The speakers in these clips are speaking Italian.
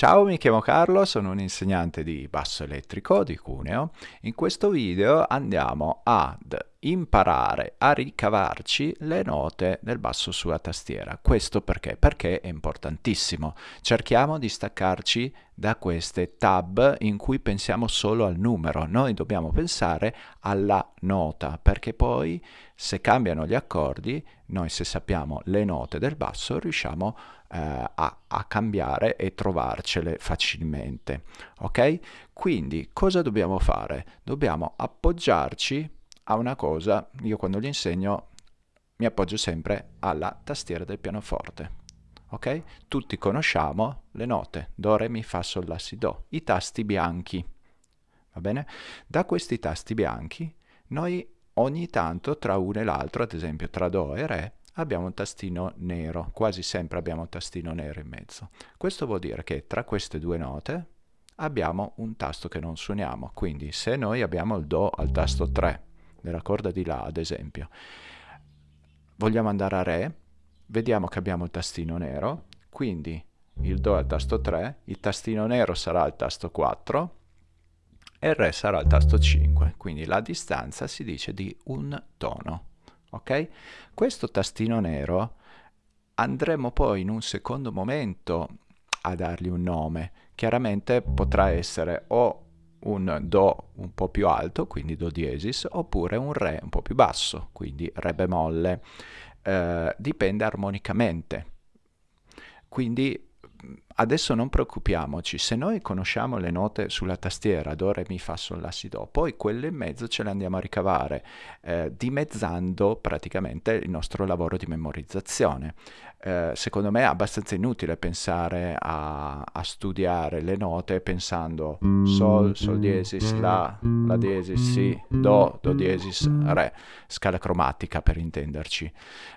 Ciao, mi chiamo Carlo, sono un insegnante di basso elettrico di Cuneo. In questo video andiamo ad imparare a ricavarci le note del basso sulla tastiera. Questo perché? Perché è importantissimo. Cerchiamo di staccarci da queste tab in cui pensiamo solo al numero. Noi dobbiamo pensare alla nota, perché poi se cambiano gli accordi, noi se sappiamo le note del basso riusciamo eh, a, a cambiare e trovarcele facilmente. Ok? Quindi cosa dobbiamo fare? Dobbiamo appoggiarci a una cosa, io quando gli insegno mi appoggio sempre alla tastiera del pianoforte. Ok? Tutti conosciamo le note Do, Re, Mi, Fa, Sol, La, Si, Do, i tasti bianchi. Va bene? Da questi tasti bianchi noi ogni tanto tra uno e l'altro, ad esempio tra Do e Re, abbiamo un tastino nero, quasi sempre abbiamo un tastino nero in mezzo. Questo vuol dire che tra queste due note abbiamo un tasto che non suoniamo, quindi se noi abbiamo il Do al tasto 3 nella corda di La ad esempio. Vogliamo andare a Re, vediamo che abbiamo il tastino nero, quindi il Do è al tasto 3, il tastino nero sarà al tasto 4 e il Re sarà al tasto 5, quindi la distanza si dice di un tono. Ok? Questo tastino nero andremo poi in un secondo momento a dargli un nome. Chiaramente potrà essere o un Do un po' più alto, quindi Do diesis, oppure un Re un po' più basso, quindi Re bemolle. Eh, dipende armonicamente. Quindi adesso non preoccupiamoci, se noi conosciamo le note sulla tastiera Do, Re, Mi, Fa, Sol, La, Si, Do, poi quelle in mezzo ce le andiamo a ricavare, eh, dimezzando praticamente il nostro lavoro di memorizzazione. Eh, secondo me è abbastanza inutile pensare a, a, studiare le note pensando Sol, Sol diesis, La, La diesis, Si, Do, Do diesis, Re, scala cromatica per intenderci,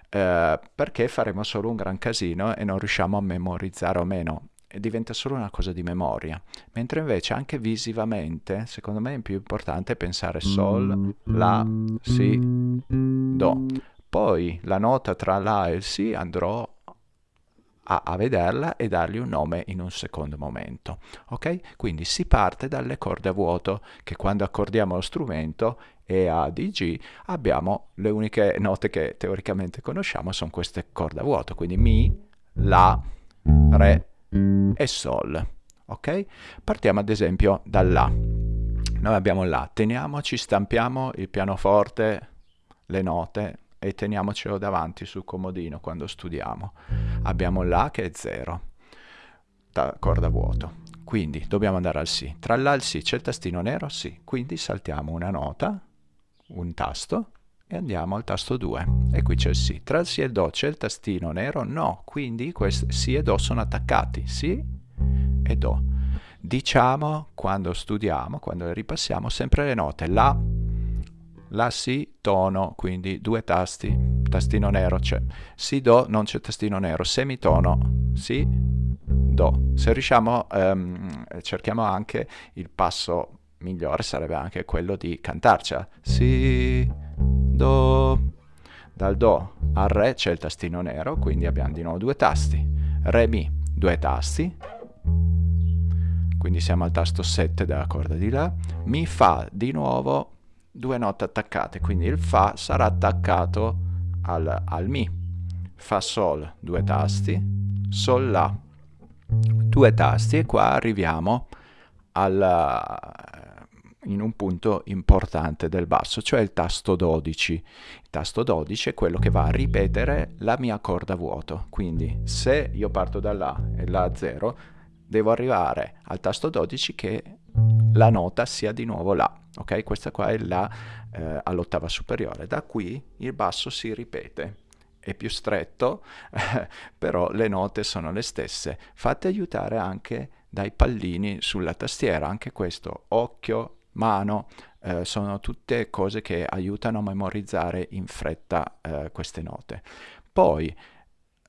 eh, perché faremo solo un gran casino e non riusciamo a memorizzare o meno diventa solo una cosa di memoria, mentre invece anche visivamente, secondo me è più importante pensare Sol, La, Si, Do. Poi la nota tra La e il Si andrò a, a, vederla e dargli un nome in un secondo momento. Ok? Quindi si parte dalle corde a vuoto, che quando accordiamo lo strumento E, A, D, G, abbiamo le uniche note che teoricamente conosciamo sono queste corde a vuoto, quindi Mi, La, Re, e Sol. Ok? Partiamo ad esempio dall'A. Noi abbiamo l'A, teniamoci, stampiamo il pianoforte, le note e teniamocelo davanti sul comodino quando studiamo. Abbiamo l'A che è 0, da corda vuoto. Quindi dobbiamo andare al Si. Tra l'A e il Si c'è il tastino nero? Sì. Quindi saltiamo una nota, un tasto, e andiamo al tasto 2 e qui c'è il Si. Tra il Si e il Do c'è il tastino nero? No, quindi questi Si e Do sono attaccati, Si e Do. Diciamo quando studiamo, quando ripassiamo, sempre le note La, La, Si, tono, quindi due tasti, tastino nero c'è. Si, Do, non c'è tastino nero, semitono, Si, Do. Se riusciamo, um, cerchiamo anche il passo migliore, sarebbe anche quello di cantarcela. Si, Do. Dal Do al Re c'è il tastino nero, quindi abbiamo di nuovo due tasti. Re, Mi, due tasti. Quindi siamo al tasto 7 della corda di La. Mi, Fa, di nuovo due note attaccate, quindi il Fa sarà attaccato al, al Mi. Fa, Sol, due tasti. Sol, La, due tasti. E qua arriviamo al in un punto importante del basso, cioè il tasto 12. Il tasto 12 è quello che va a ripetere la mia corda a vuoto, quindi se io parto da La e La 0, devo arrivare al tasto 12 che la nota sia di nuovo La, ok? Questa qua è La eh, all'ottava superiore, da qui il basso si ripete è più stretto, però le note sono le stesse. Fate aiutare anche dai pallini sulla tastiera, anche questo, occhio mano, eh, sono tutte cose che aiutano a memorizzare in fretta eh, queste note. Poi,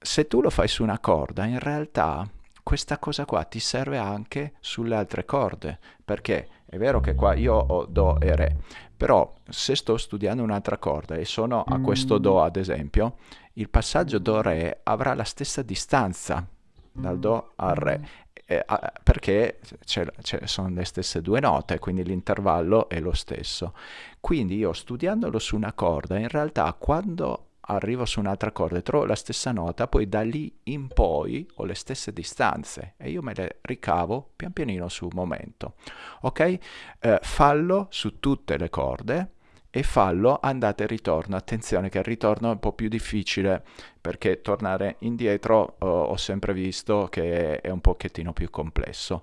se tu lo fai su una corda, in realtà questa cosa qua ti serve anche sulle altre corde, perché è vero che qua io ho Do e Re, però se sto studiando un'altra corda e sono a questo Do ad esempio, il passaggio Do-Re avrà la stessa distanza dal Do al Re eh, perché sono le stesse due note, quindi l'intervallo è lo stesso. Quindi io studiandolo su una corda, in realtà quando arrivo su un'altra corda e trovo la stessa nota, poi da lì in poi ho le stesse distanze e io me le ricavo pian pianino sul momento. Ok? Eh, fallo su tutte le corde e fallo andate e ritorno. Attenzione che il ritorno è un po' più difficile perché tornare indietro oh, ho sempre visto che è un pochettino più complesso.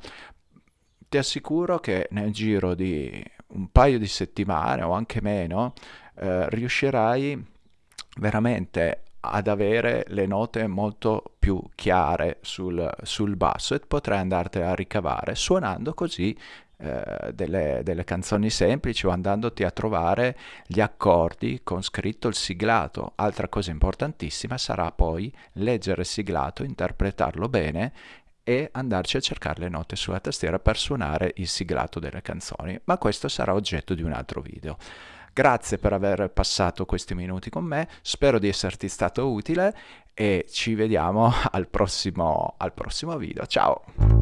Ti assicuro che nel giro di un paio di settimane o anche meno eh, riuscirai veramente ad avere le note molto più chiare sul, sul basso e potrai andartene a ricavare suonando così eh, delle, delle, canzoni semplici o andandoti a trovare gli accordi con scritto il siglato. Altra cosa importantissima sarà poi leggere il siglato, interpretarlo bene e andarci a cercare le note sulla tastiera per suonare il siglato delle canzoni, ma questo sarà oggetto di un altro video. Grazie per aver passato questi minuti con me, spero di esserti stato utile e ci vediamo al prossimo, al prossimo video. Ciao!